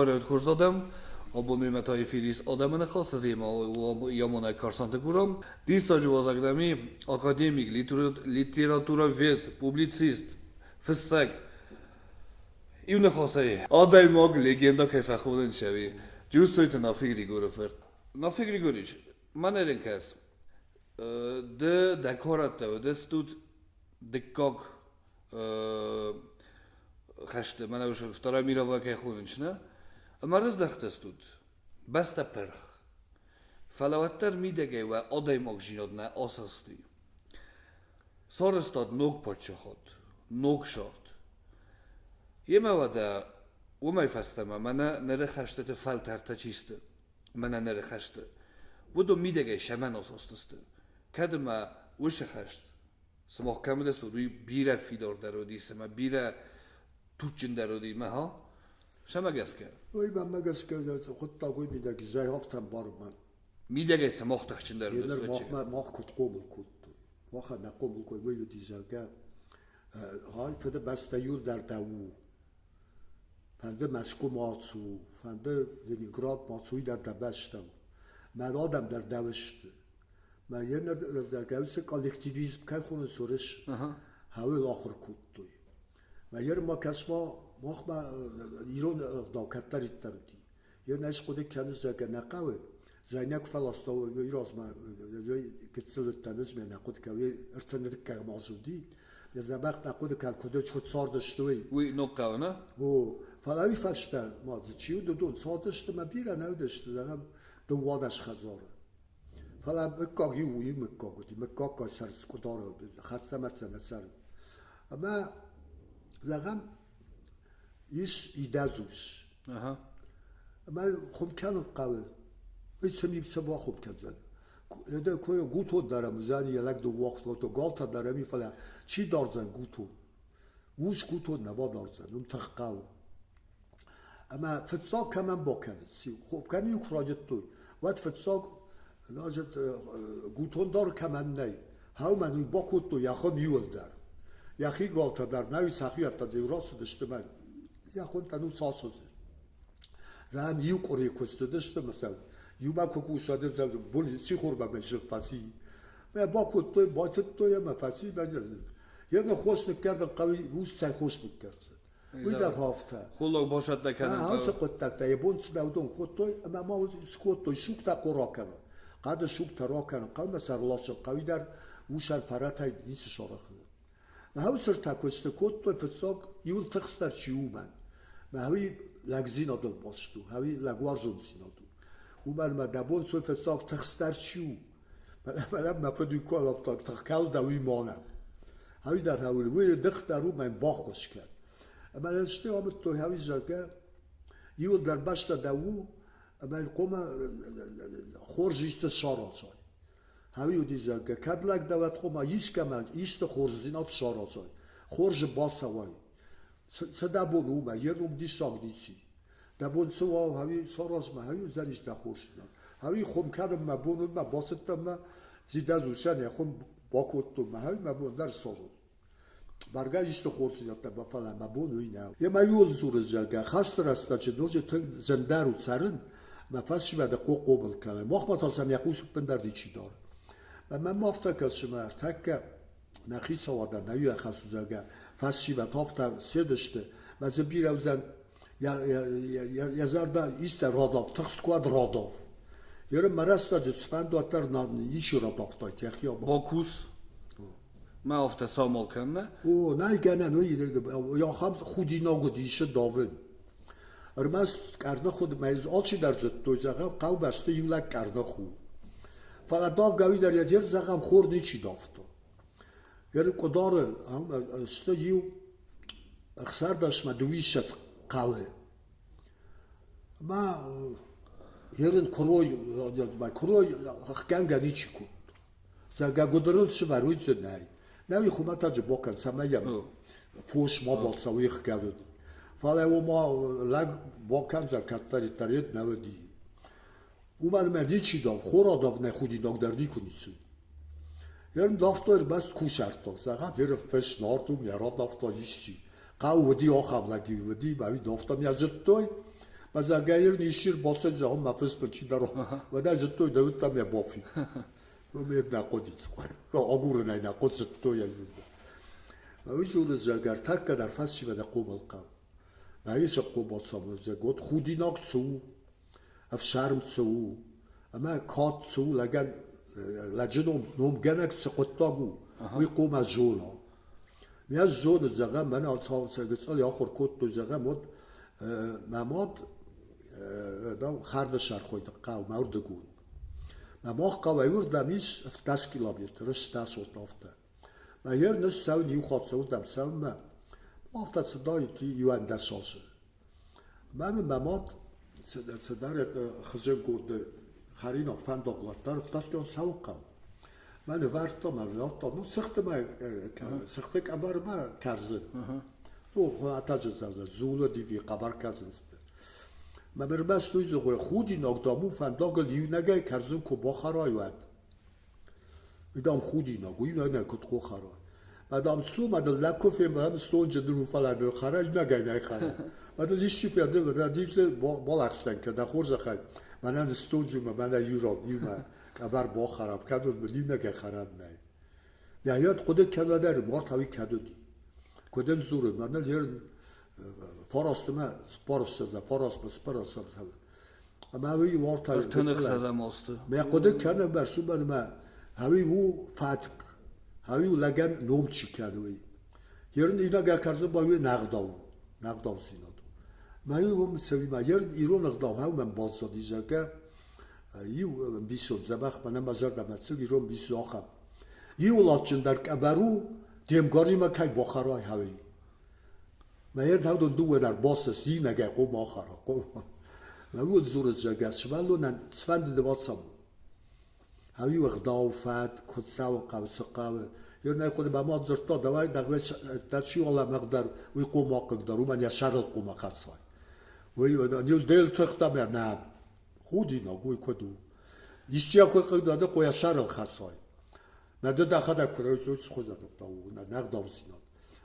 bayrağıt kurzadım. Abonuyma tayfiris adamını xas az ima yamona karsantı kuram. Disacı vazagrami akademik, literatura vet, publicist, fıssak, ابن خاصه آدای ماگ لگندا که فخورن شوی جو سویت نافی گریگور فرد نافی گریگوریش من ارن کس ده دکارت ده ده ستود دکاک خشته من اوش افتارا میرا و که خوننش نه Marriz l'achtastut, basta perch, falavattar midegei va odaimok ginodna osasti. Sorastod nog podshohot, nog short. Yemavada umay fastama mana nere hashtete fal tartachisti, mana nere hashti. Budu midegei shaman osostisti. Kadima o'sha hasht. Smoq kamida studi bira fidor darodi, bira turchin darodi ma ha. Shamagaskar. Ой, ben megas geldi, kutta koy bir de güzel haftan var ben. میدگه سماخ için derو Yeler دیسه mah mah kut komul kut. Vaha ne komul koy böyle diyecek. Hay fede beste yur der davu. Fende Mesko matsu, fende Leningrad matsuyu der de bestem. Men adam der devişti. Men yener zergevsi kolektivizm kan khunu surish. Havel akhir kuttu. Men yer ma kasma مخما ایران داوکتر ایتردی یا نش خود کنز زگه نقوه زینک فلسطا و ایراز ما کتسل تنز می نقود که ارتن رک که مازودی یا زبخ نقود که کدوچ خود سار داشتوی وی نقه نه و فلاوی فشته ماز چیو دو دون سار داشته ما بیره نو داشته دارم دو وادش خزاره فلا مکاگی وی مکاگودی مکاگ که سر سکوداره خسته متسنه سر اما زغم isso e de اما خوب من خب کن قوه ای سمی بسه با خوب کن زن یده که گوتو دارم زن یلک دو وقت و تو گالتا دارم ای فلا چی دار زن گوتو ووش گوتو نبا دار زن اون تخ قوه اما فتساق کمم با کنید سی خوب کنی یک راجت تو وید فتساق راجت گوتو دار کمم نی هاو من این با کد تو یخا میول دار یخی گالتا دار نوی سخی حتی دیو راست یا خون تنو ساسوز زم یو کوری کسته دشته مثلا یو با که که بولی سی خور با بشه فسی با با که با چه توی ما فسی بجرد یه نو خوش قوی رو سر خوش نکرد وی در هفته خلو باشد نکرد ها سی قد تکتا یه بون سمه اودون خود توی اما ما از خود توی شوک تا قرا کرد قوی مثلا الله شد قوی در و شر فرات های نیست شرخ نه. نه اون سر تاکوست کوت تو فتصاق در چیومن. زرگه یو در بست دو من قوم خورج است سارازای هاوی او دیزرگه کدلک دوت قوم ایست که من ایست خورزینات سارازای خورج باسوای să da bun uma, el um disognici. Da bun să o havi soros ma havi zalish da څه دا بونو ما یو کوم دي څوک دي سي دا بون سو او هوی ما هوی زریش ده خوش نه هوی خوم کړم ما بونو ما باسط ما زی داز وشان یا ما هوی ما بون در سوزو برګه ایست خوش نه ته په فلا ما بونو وینا یا ما یو زور زلګه خاص تر است چې دوجه تنگ زندار او سرن ما فاس شبه ده قو قوبل کړم واخ ما تاسو نه یو سپندر دي چی دار ما مافتا کس شمار تکه نخی سوادا نوی خاص زرگا فاسشی و تافتا سدشته و زبیر اوزن yazarda iste Rodov, tıxsquad Rodov. Yere marasta cüsfen doatlar nan işi Rodov da tehya. Bokus. ما افته سامال کنه او نه گنه نو یا خب خودی نگو دیشه داون ارماس کرده خود میز آچی در زد تو زغم قو بسته یولک کرده خود فقط داو گوی در یه زغم خوردی چی دافتو یاری قدار استا یو اخسر داشت ما دوی شف قاوه ما یارین کروی ما کروی اخکن گنی چی کن سا گا گدرل شو بروی چی نای نوی خوما تا جا فوش ما با ساوی اخکن دو فالا او ما لگ باکن زا کتاری تریت نوی دی او من من دام خورا داغ نخودی داغ در نیکنی Ер нь лофтоор бас күн шаардлагасаа вер фэш нордуг ярод лофто ищи. Га Гав өди охавлаг уди бави дофтом языттой. База гайр нишир босож жагом мафэс бочидаро. Вода зыттой дэвт там я бофи. Өмөр накодиц кой. Огур най накод зыттой я юди. Авижул загар такка дар фасши бада кубалка. Аиш кубалсам загот худинак цу. Афшарм цу. Ама кот цу лаган la genom nom لجنهم geneks qottagu vi quma zona ya zona zaga mana ta sagisal ya xor kotto zaga mod mamod da xarda shar qoydi qav mavdugun mamoq qava yurdamish 15 kilometr 16 otofda ma yer nus saun ni xot saun dam saun ma ofta sadoi ti yuanda sosu Mamy mamot, sedar, sedar, chzen górny, خرید نکردن دوخت دارم تا سکون سال کم من وارد تو مزرعه تو من سخت ما سخت کبر ما تو خونه تاجت زد زول دیوی کبر کرد ما بر سوی زور خودی نگذامو فن دگل یو نگه کرد زن کو با خرای ود خودی نگو یو نگه کت خو خرای میدم سو ما لکو فی ما هم سو انجام دو فلان دو خرای یو نگه نیخ خرای ما دل یشی فی دو و دادیم سه بالاخره که دخور زخه من از استودیو من از یورامی من کبر با خراب کدود منی نگه خراب نه نهیات خود در ما تاوی کدود کدن زوره من از یه فارست من سپارست سزا فارست من سپارست سزا اما اوی وار تاوی ارتنق سزا است من خود کدود برسو من من هاوی وو فتق. هاوی و لگن نوم چی یه یرن اینا گه کرزه با یه نقداو. نقداو سیناد. ерн иро нагдав хав мен бозса дизака ю бисо забах мана мазар да мацу иро бисо ахам ю лачын дар кабару демгори ма кай бохарай хави ما يرد هودو دو در باس سی نگه قوم آخر قوم ما بود زور از جگه شوالو نن سفند ده باسم هاوی وغداو فات کتسا و قوس قاو یر نه خود با ما زرتا دوای دغه تشی ولا مقدار وی قوم آقدر و من یشار القوم قصای وی و نیل دل تختا به نه خودی نگوی کدو یشیا کو قدر کو یشار الخصای نه ده دخدا کروز خود دکتا و نه نقدام سینا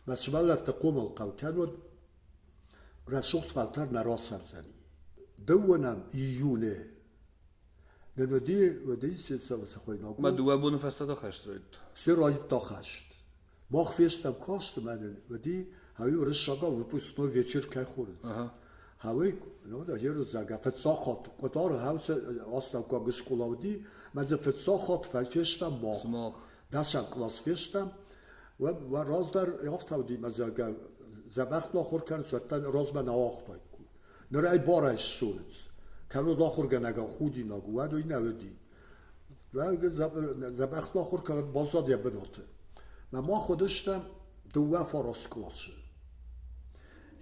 مسئله تقوم القوتان رسوخت فلتر نراس سرزنی دونم ایونه نمدی و دی سه سال سخوی نگو ما دو بونو فستا دا خشت روید سه رای تا خشت ما خفستم کاست من و دی هاوی رشاگا و پوست نو ویچر که خورد هاوی نو دا یه روز زگا فتسا خات قطار هاوس آستم که گشکولا و دی مزه فتسا خات فشتم ما سماخ کلاس فشتم و و راز در یافت هودی مزاگا زبخت لاخور کن سوتن راز من آخت باید کو. نره ای بارش شونت. کنو لاخور گنگا خودی نگو و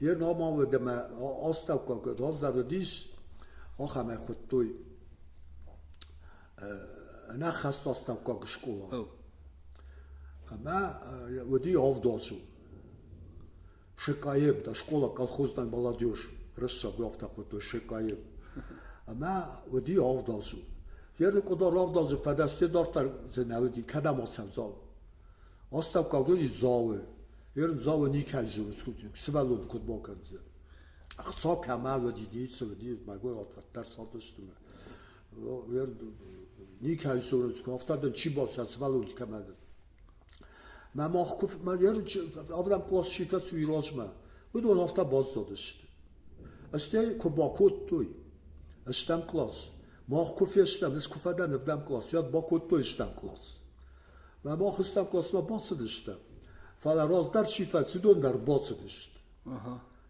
Hierna we de me afstapkak, het was dat dies, och mij goed toe. En ach gast was dan kak school. Oh. Maar we die afdossen. Шикаев, да школа колхозная молодежь, рассагов такой, то шикаев. Ама уди авдазу. Yerli kodar avdazı fədəsti dartar zinəvidi, kədəm o səvzav. Astav qaqduni zavı. Ер завы никай жу скути. Сибалун куд бокан зе. Ахса камал води дийс води магор атар салтыштым. Ер никай жу скути. Афтадан чи болса сибалун камал. من ماخکوف من یه آورم کلاس شیفه سوی راجمه و دو هفته باز دادشت استی کباکوت توی اشتم کلاس ماخکوف اشتم از کوفه در نفدم کلاس یاد باکوت توی اشتم کلاس من ماخ اشتم کلاس ما باز داشتم فلا روز در چی فرد سی دون در باچ دشت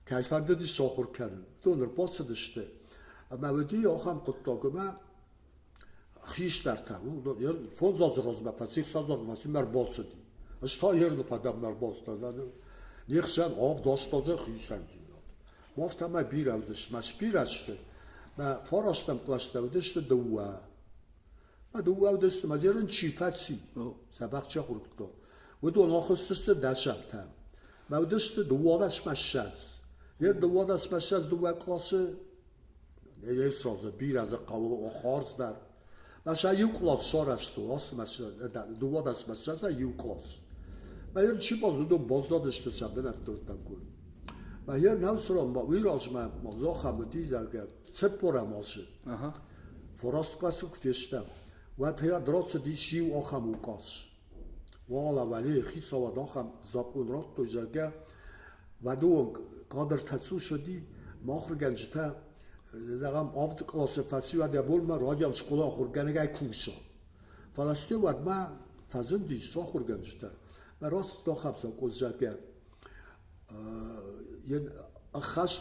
که از فرده دی ساخر کرد دون در باچ دشته اما با دی آخم خود خیش در تا فون زاز روز با پسی خیش زاز روز با مر باچ دی اشتا یر دو فردم مر باچ دا دا نیخشن آف داشت دازه دا خیش هم دی مافت همه بی رو دشت مش بی رشت با فاراستم کلاش دو دشت دو ها دو ها دشت مزیرن و دو نخست است دشمن تام و دوست دوام است مشهد یه دوام است مشهد دو کلاس یه سازه بیر از قوه و خارز در مثلا یک کلاس سار از تو هست دواد از مثلا یک کلاس و یه چی باز دو بازدادش تو نه نفتر تن کنی و یه نم سرا موی راز من مازا خمدی در گرد چه پر هم آسه فراست و تیاد راست دیسی و آخم و کاس قادر تسو شدی ما آخر گنجتا زغم آفت کلاسفاسی و دیبول ما راجم شکولا آخر گنگه کوشا فلسطین ود ما تزن دیش آخر گنجتا و راست داخم زاکون جرگه ین خاص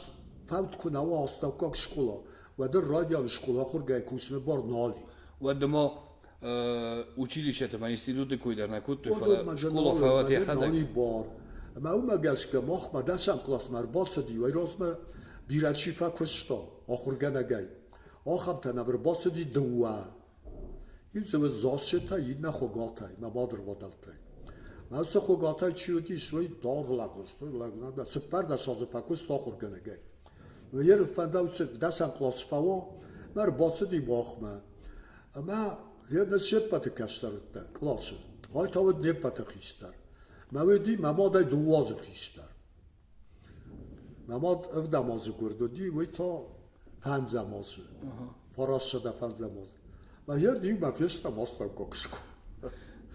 فوت کنه و آستاکاک شکولا و در راجم شکولا آخر گنگه کوشنه بار نالی Уаддамо э, училището ма институты кӯйдар накуд тӯфалакулофавате хадак. маъума гашка мох ма дасам класмар босади вай розма бирачифа кушто охурганагай охамта набр босади дуа. Юзава зосшета инна хоготай ма бодр водалтай. Мавса хоготай чиоти швой дор лагусто лагунада суппар да соза пакус охурганагай ва ер фандау дасам класфаво мар босади бохма. Ма یادن سپت کشتار است کلاس های تا ود نپت خیستار مودی مماد دواز خیستار مماد اف دماز گردودی وی تا فن دماز فراس شده فن دماز و یه دیو مفیش دماز تا کوکش کن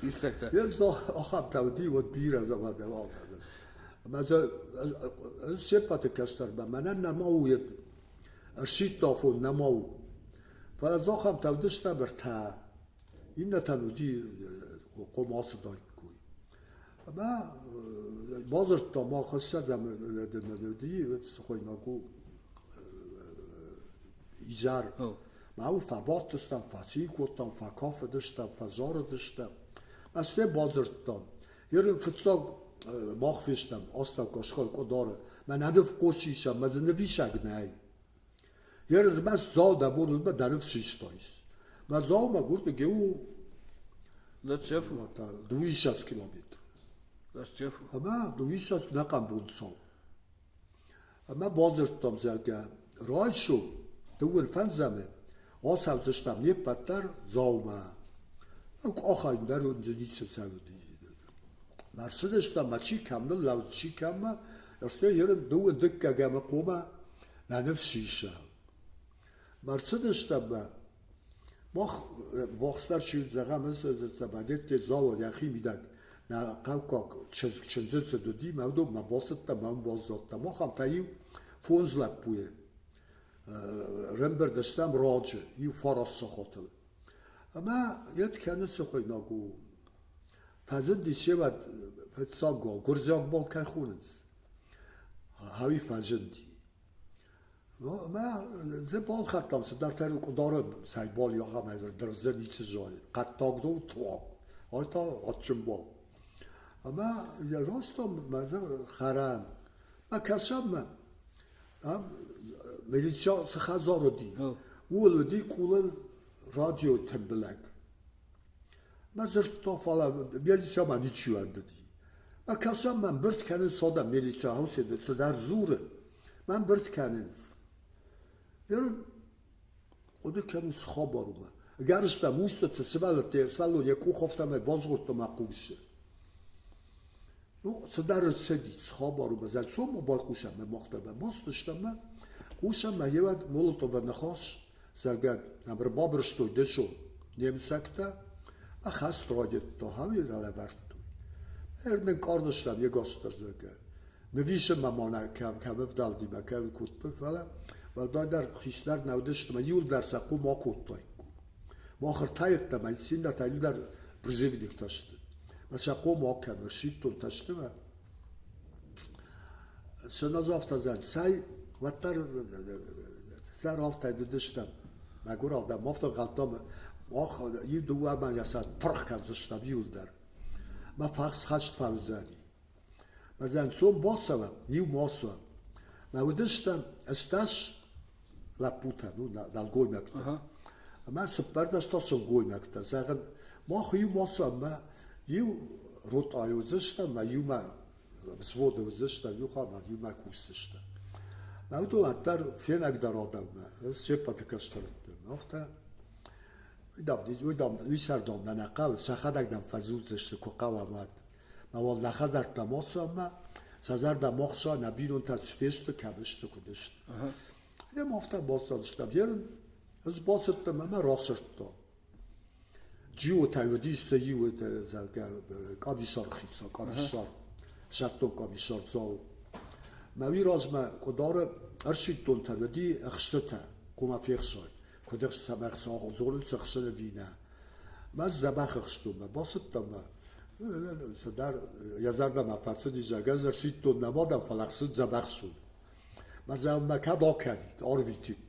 ایستکتر یه دا آخم تودی و دیر از آمده آمده مزا سپت کشتار با منه نماو یه ارشید دافو نماو فراز آخم تودش این نتنودی قماس داید کوی ما بازر تا ما خسته زم ندودی و سخوی نگو ایزار. ما او فبات داشتم فسی کتم فکاف داشتم فزار داشتم. ما سه بازر تام یه فتساق ماخ فیشتم آستا کاشخال کداره من هدف قوشیشم مزه نویشگ نه Jer mas zau da bodu ba darf sistais. Ma zau ma gurte geu Да чефу, ta 200 km. да чефу. Ama 200 na kan bun so. Ama bozert tam zerge raisho du el fanzame. Os hab ze stam nie patar zau ma. Ak ochayn dar und ze nit se savdi. Mercedes da maçı kamda lavçı kama. Вахстарши загамас забадет завод яхи мидад. На кавкак чинзинса ما خم мабасатта, فونز لب таим фонзлап دستم راجه даштам раджи, и اما сахатыл. Ама سخوی кяны сухой دیشه و дишеват фэтсагга, гурзяк бол кайхунец. Хави фазин ди. زه بال خطام سه در تر داره سعی بال یا هم از در زه نیچه جایی قطاق دو تو آیتا آچم با اما یا راستم مزه خرم ما کسم من هم ملیسیا سه خزار رو دی Oh. اولو دی کولن رادیو تنبلک ما زرتا odekle jednu schoborume. Garsta mustoce svalite, svalonje kuhovtame, bozgotoma kuše. Ну, садар седи, схабаруме, за сум ба кушаме, мохтаме, мостуштаме, кушаме, евад молотова нахаш, сагад, набр бабрштой дешо, немсакта, а хас тродит, то хави ралевартуй. Эрнен кардаштам, егостар зага. Навише мамона кав, кавев далдима, кавев кутпев, вала, ma kav kut fala. Wel da der hislar naudest ma yul der sa ku ma kut toy. Ma akhir tayt ta ma sin da tayu der prezivnik taştı. Ma sa ku ma kav shit tun taştı ma. Sana zafta zan say vattar sar hafta dedishtam. Ma gura da mafta galtam. Ma yu duwa ma yasat parx kav zishtam yul der. ما فقط خشت فوزانی مثلا سو باسم نیو ماسم ما ودشتم استاش la puta, no? dal qo'ymoqda man subbarda sto qo'ymoqda zag'in mo huyu ю yu ротаю зышта ма юма взводу зышта юха ма юма кус зышта. Ма ото аттар фенак дародам ма сепа така стартым. Офта идам диз идам висардам на нақа сахадагдан фазуз зышта коқава мат. Ма вол нахазар тамоса ма сазарда мохса набинун тасфесту кабышту кудышт. یه مفت باصرت است. دیگر از باصرت ما ما راصرت دار. جیو تایودی است جیو تا زرگر کادیسار خیس کادیسار ساتو کادیسار زاو. ما وی راز ما کداره ارشد تون تایودی اخستت ها کوما فیخسای کدش سبب دینه. ما زبان خستو ما باصرت دار ما. نه نه نه سردار یازدهم پس از دیزاگر سیتون نبودم فلخسون زبخشون mazam mas é um mercado okyanit, orvitit.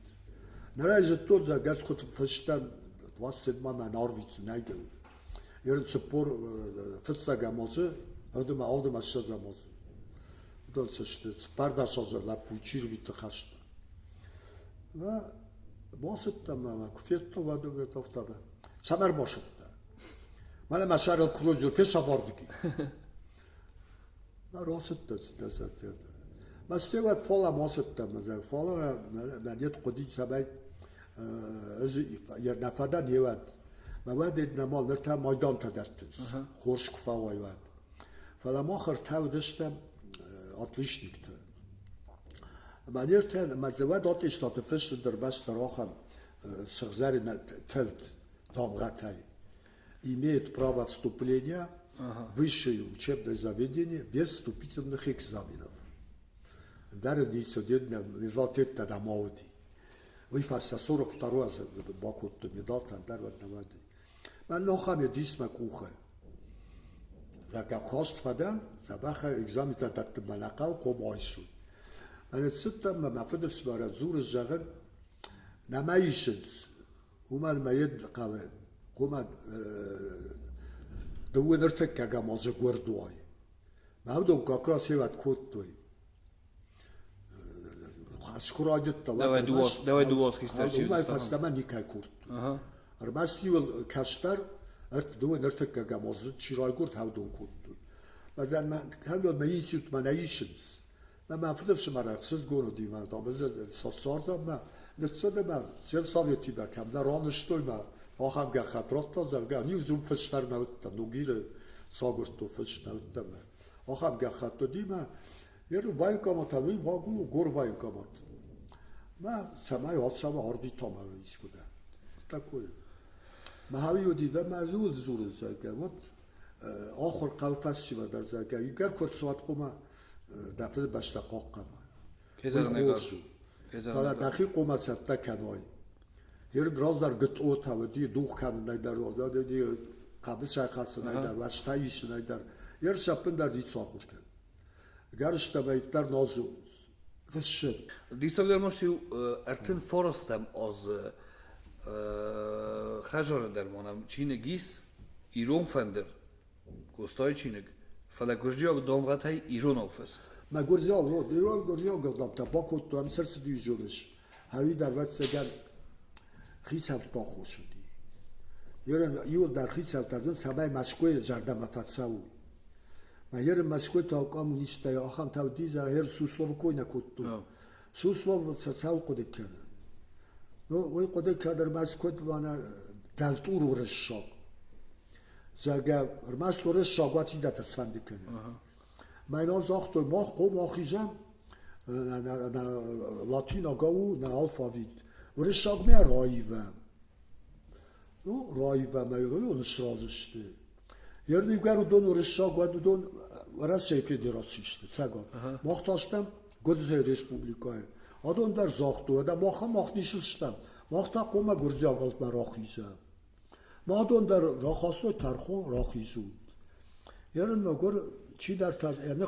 Nereja todos a gaz kot fıştan, vasit mamen orvit neydi. Yarın spor fıtsa gamozu, ödüme ödüme şaza mozu. Bu da işte sparda şaza la puçir vit haşta. Ve basit tamam, kufiyette vadı ve toftada. Şamar boşutta. Mana mana shu yerga klozur fesa borniki. Na rost desa dedi. Ma stevat fola mosit da maza fola na niyet qudi sabay az yer nafada nivat. Ma wadet namal nerta maydan tadattız. Khorsh kufa vayvan. Fala makhir taw dishtam отличник-то. Манертен мазавад отиш тот фиш дер бас тарохан сгзари на тэлт домгатай имеет право вступления ага. в высшее учебное заведение без вступительных экзаменов. Verdi su jedna nivotetta da modi. Vi fassa solo questa rosa, bakut mi dota, andare a navadi. Ma nog gaan we dis maar koegen. Dat ik kost vandaan, dat we gaan examen dat dat mijn akal kom oisu. En het zit dan met mijn vaders waar het zoeren zeggen, na mij is het. Hoe maar mij het gaan Hoe maar de winter te kijken, maar ze goed doen. Maar hoe dan kan ik dat wat goed doen. اسکرایدت دو. دو دوست دو دوست خیستر چی؟ اومای فصل دم نیکه کرد. ار باستی ول کشتر ارت دو نرت که گمازد چی رای کرد هاو دون کرد. بازن من هم دوست من یشیت من یشیم. من من فدرس مرا خصوص گونه دیم از دام از سازار دام من نت سد من سیل سالیتی بکم در رانش توی من آخام گه خطرات تازم گه نیو زوم فشتر نوتا نوگیر ساگرد تو فش نوتا من آخام گه خطر دیم من یه رو وای کاماتا نوی واگو گور وای کاماتا من сама јот сама орди тома искуда. Такој. Маҳавио дида мазул зур зака. Вот охир қавфас шива дар dar Игар кор соат қома дафтар башта қоқ қама. Кезар негар шу. Кезар. Фала дахи қома сатта каной. Ер драз дар гит о тавди дух каннай дар оза диди қабы шайқасынай дар ваштайшынай дар. Ер Yer дар дит соқур кан. Гар baytlar nozu دیسەلەمەشی ئەرتن فۆڕستەم ئۆز خەژۆرە دەرمۆنم چینە گیس ئیرۆن فەندر گۆستای چینێک فەلە گورجیا بە دۆمغەتای ئیرۆن ئۆفس. مە گورجیا ڕۆ دیرۆن گورجیا گەڵدامتە باکۆ تو ئەم سەر سدوی جۆبش هەوی دەربەت سەگەر خیس هەفتا خۆشدی. یۆرە یوە دەرخی سەوتەردن سەبای مەسکۆی جاردەمە فەتسا بوو. Ma jer Moskve ta kamu niste ya axam ta diza her suslov koyna kuttu. Suslov sa sal qodekkan. No oy qodekkan der Moskve bana daltur urishshok. Zaga irmas turish shogati da tasvandikan. Mein aus auch der mach qom axizam. Na na na latina gau na alfavit. Urishshok mer roiva. No roiva ma yo'l srozishdi. endi ilgari udon urishsho goddon rossiya federatsiya ishdi sagor moqtoshdan гдз республикае одон дар зохтуа да моха мохнишистам мохта қума гурзиоголфма рохиза модон дар рохосо тархо рохизу ярн магор чи дар яъне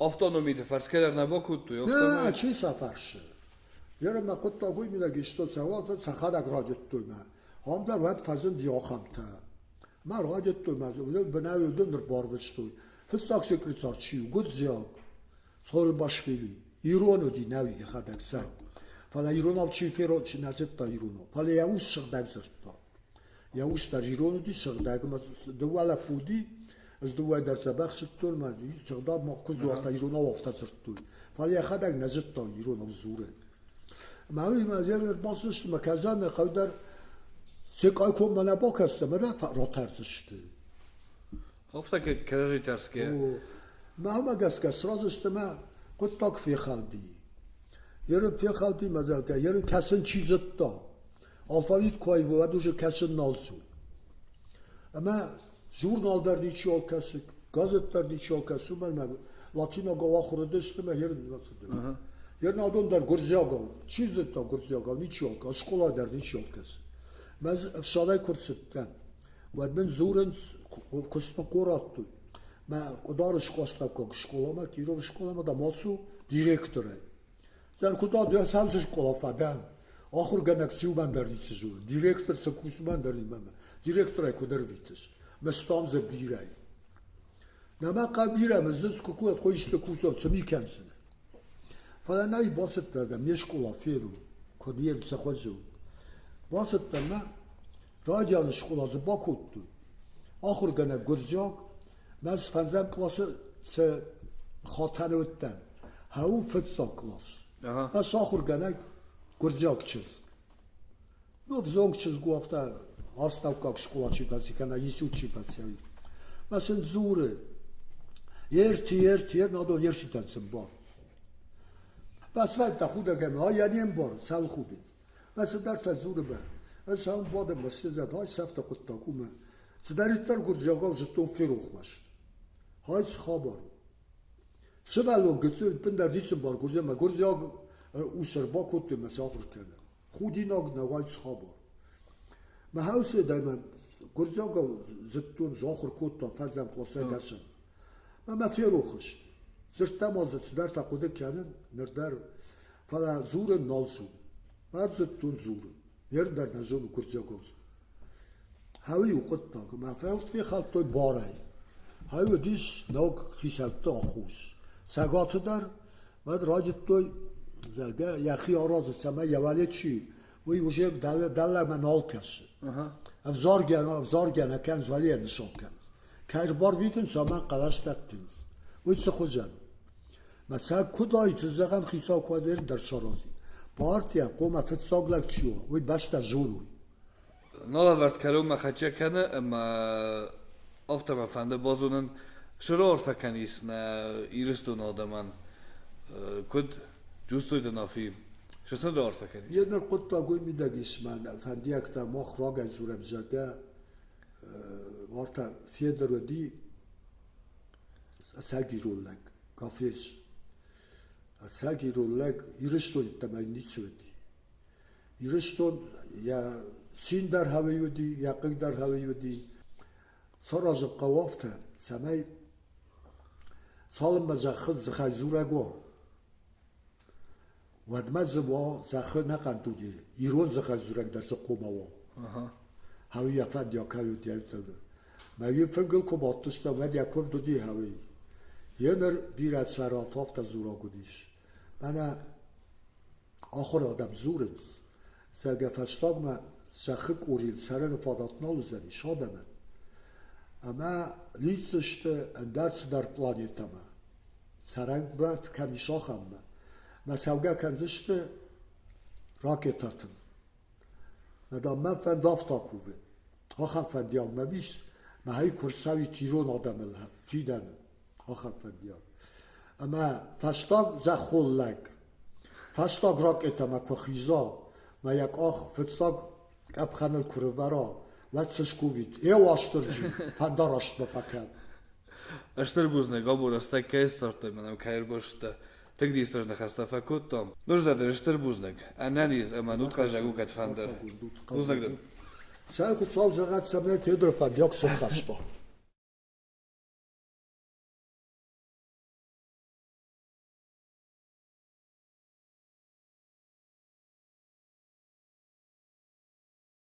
автономида фарскедар набокуд ёфтама чи сафарши ярн ма қутто гуй savat савата сахадак радиттума ҳомдар вад фазин диёхамта Merak etmem. Ben evlendir barvestoy. Fıstak sekreter çiğ, gud ziyag. Sonra başveli. İran ödü nevi yıkadak sen. Fala İran av çiğ fero çiğ nezet da İran'a. Fala yavuz şıkdak zırtta. Yavuz da İran ödü şıkdak. Duvala fudi. از دوای در سبخ ستون من چقدر ما کز وقتا ایرون ها وقتا سرتون فلی خدک نزد تا ایرون ها زوره ما اوی مزیر باسش مکزن قدر Sekaj kom na boka stemene fa rotar se shty. Hofta ke krežitarske. Mahma gaska srazu shtema kuttak fi khaldi. Yarın fi khaldi mazaka, yarın kesin çizitta. Alfavit koyvu ve duje kesin nalsu. Ama jurnallarda içi ol kesik, gazetelerde içi ol kesik, bilmem. Latino gava kurudu isteme yarın nasıl Yarın adon der Gurziagov, çizitta Gurziagov, niçi ol kesik, skola der niçi ol kesik. Mez efsaday kursitten. Ve ben zuren kusma korattı. Ma kudarış kostavkog şkolama, kirov şkolama da masu direktore. Sen kudar diyor savcı şkola fadan. Ахур ганак цюбан дарницы жу. Директор са кусман дарни мама. Директор ай кудар витес. Местам за бирай. Нама кабира мезз кукуат койшта кусов цми кенсин. Фала най босет дарда мешкола феру. Кодиер цахозу. Босет дарна радиан школа за бакутту. Ахур ганак гурзяк мез фанзам класы се خاطر ötten. Havu fıtsa klas. Aha. Mas ahur ganak Gurziakçız. Ну, взонгчыз гуафта оставкак школа чипаси, кана ису чипаси. Масен зуры. Ерти, ерти, ер, надо ершитанцем бар. Бас варта худа гем, ها янем бар, сал хубин. Масен از در تزور با از هم با در بسی زد های سفت قطع کم از در این تر گرد جاگاو زدون فروخ باش های سخابا سب الان گتو پن در دیس بار گرد جاگاو گرد جاگاو سر با کتو مسافر تنه خود این زاخر کتو فزم کاسه گسم من من فروخش زرتم آزد در تا قده کنن نردر فلا زور نال Madzat tunzuru. Yerda najum kursiyakos. Hawi uqattak. Ma барай. fi дис boray. хисавта ахус. Сагат дар. oxus. Sagatidar той зага яхи yaxi сама sama чи. Вы уже дали, дали мен олкаши. Взорген, взорген, я звален, шокен. Кайр бор виден, соман калаштаттинс. Уйца хужан. Масал кудай тизагам хисав кодер дар сарази. партия қоматат соглак чио уй баста зонуй налавард карома хачакана ама автомафанда бозунан широр факанисна иристун одаман куд ҷустуйда нафим шасан рор факанис янар қуттагуй мидагисман фандиякта мохрога зурабзада орта федороди сагируллак кафес 사기로락 이르스도 있다만 니스웨디 이르스도 야 신달 하웨요디 약극달 하웨요디 서로서 까워프타 사마이 سالم زخ زخ زورگو ودمز با زخ نقن تو دی ایرون زخ زورگ در قوم و هاوی یفند یا کهیو دیو تاگه ما یه فنگل کم آتشتا ود یکوف دو دی هاوی یه نر بیر از سراتاف تا زورگو دیش من آخر آدم زورد سرگه فستاگ ما زخه کوریل سرن فادات نالو زدی شاده من اما لیتسشته اندرس در پلانیتا ما سرنگ برد کمی شاخم من مساوگه کنزشت راکتاتن مدام من فن دافتا کوه آخم فن دیاگ مبیش ما هی کرساوی تیرون آدم الها فیدن آخم فن اما فستاگ زخول لگ فستاگ راکتا ما کخیزا ما یک آخ فستاگ ابخانل کرورا و تسکووید ایو آشتر جی فندار آشت بفکر اشتر بوزنه گابور استا کیس سرطه منم کایر باشته تک دیستر نخسته فکوتم نوش در اشتر بوزنگ انانیز اما نوت قجاگو کت فندر بوزنگ دن Zij goed zou